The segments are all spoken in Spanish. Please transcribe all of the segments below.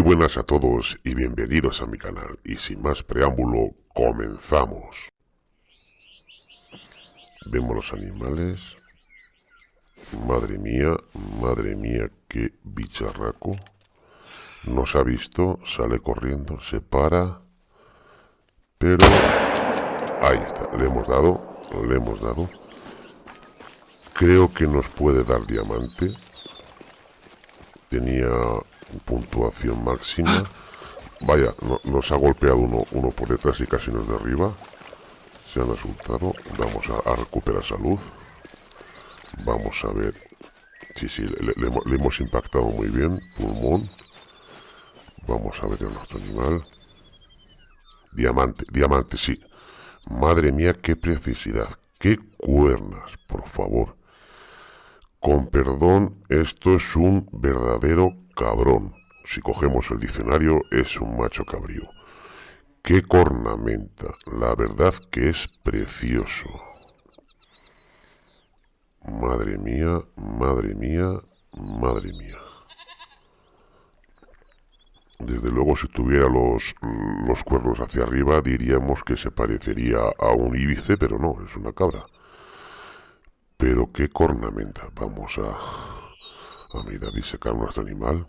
buenas a todos y bienvenidos a mi canal. Y sin más preámbulo, comenzamos. Vemos los animales. Madre mía, madre mía, qué bicharraco. Nos ha visto, sale corriendo, se para. Pero... Ahí está, le hemos dado, le hemos dado. Creo que nos puede dar diamante. Tenía puntuación máxima. Vaya, nos ha golpeado uno, uno por detrás y casi nos derriba. Se han asustado. Vamos a, recuperar salud. Vamos a ver. Sí, sí, le, hemos impactado muy bien. Pulmón. Vamos a ver a nuestro animal. Diamante, diamante, sí. Madre mía, qué precisidad. Qué cuernas, por favor. Con perdón, esto es un verdadero cabrón. Si cogemos el diccionario, es un macho cabrío. ¡Qué cornamenta! La verdad que es precioso. Madre mía, madre mía, madre mía. Desde luego, si tuviera los, los cuernos hacia arriba, diríamos que se parecería a un íbice, pero no, es una cabra. Pero qué cornamenta. Vamos a, a mirar y secar nuestro animal.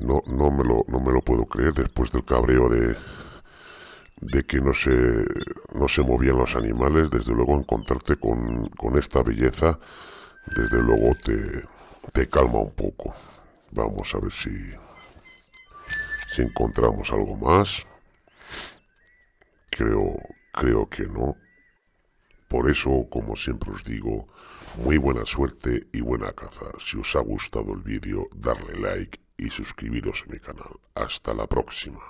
No, no, me lo, no me lo puedo creer después del cabreo de, de que no se, no se movían los animales. Desde luego encontrarte con, esta belleza, desde luego te, te calma un poco. Vamos a ver si, si encontramos algo más. Creo, creo que no. Por eso, como siempre os digo, muy buena suerte y buena caza. Si os ha gustado el vídeo, darle like y suscribiros a mi canal. Hasta la próxima.